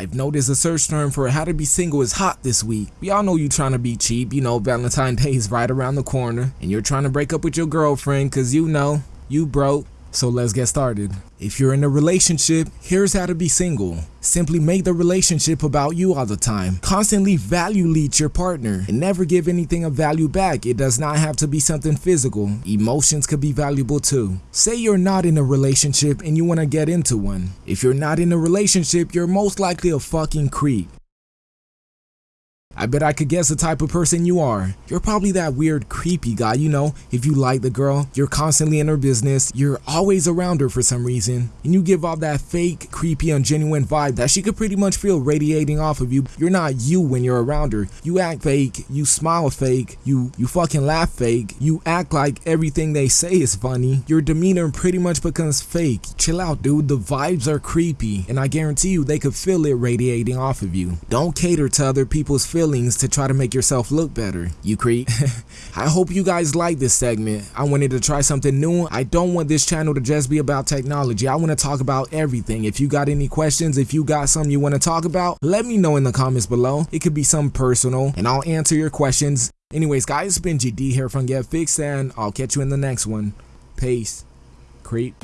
I've noticed a search term for how to be single is hot this week. We all know you trying to be cheap, you know Valentine's Day is right around the corner, and you're trying to break up with your girlfriend cause you know, you broke. So let's get started. If you're in a relationship, here's how to be single. Simply make the relationship about you all the time. Constantly value lead your partner and never give anything of value back. It does not have to be something physical. Emotions could be valuable too. Say you're not in a relationship and you want to get into one. If you're not in a relationship, you're most likely a fucking creep. I bet I could guess the type of person you are. You're probably that weird creepy guy, you know, if you like the girl, you're constantly in her business, you're always around her for some reason, and you give off that fake, creepy, ungenuine vibe that she could pretty much feel radiating off of you. You're not you when you're around her. You act fake, you smile fake, you you fucking laugh fake, you act like everything they say is funny. Your demeanor pretty much becomes fake. Chill out, dude. The vibes are creepy, and I guarantee you they could feel it radiating off of you. Don't cater to other people's feelings feelings to try to make yourself look better, you creep. I hope you guys like this segment. I wanted to try something new. I don't want this channel to just be about technology. I want to talk about everything. If you got any questions, if you got something you want to talk about, let me know in the comments below. It could be something personal and I'll answer your questions. Anyways, guys, it's been GD here from Get Fixed and I'll catch you in the next one. Peace. Creep.